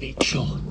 Big shot.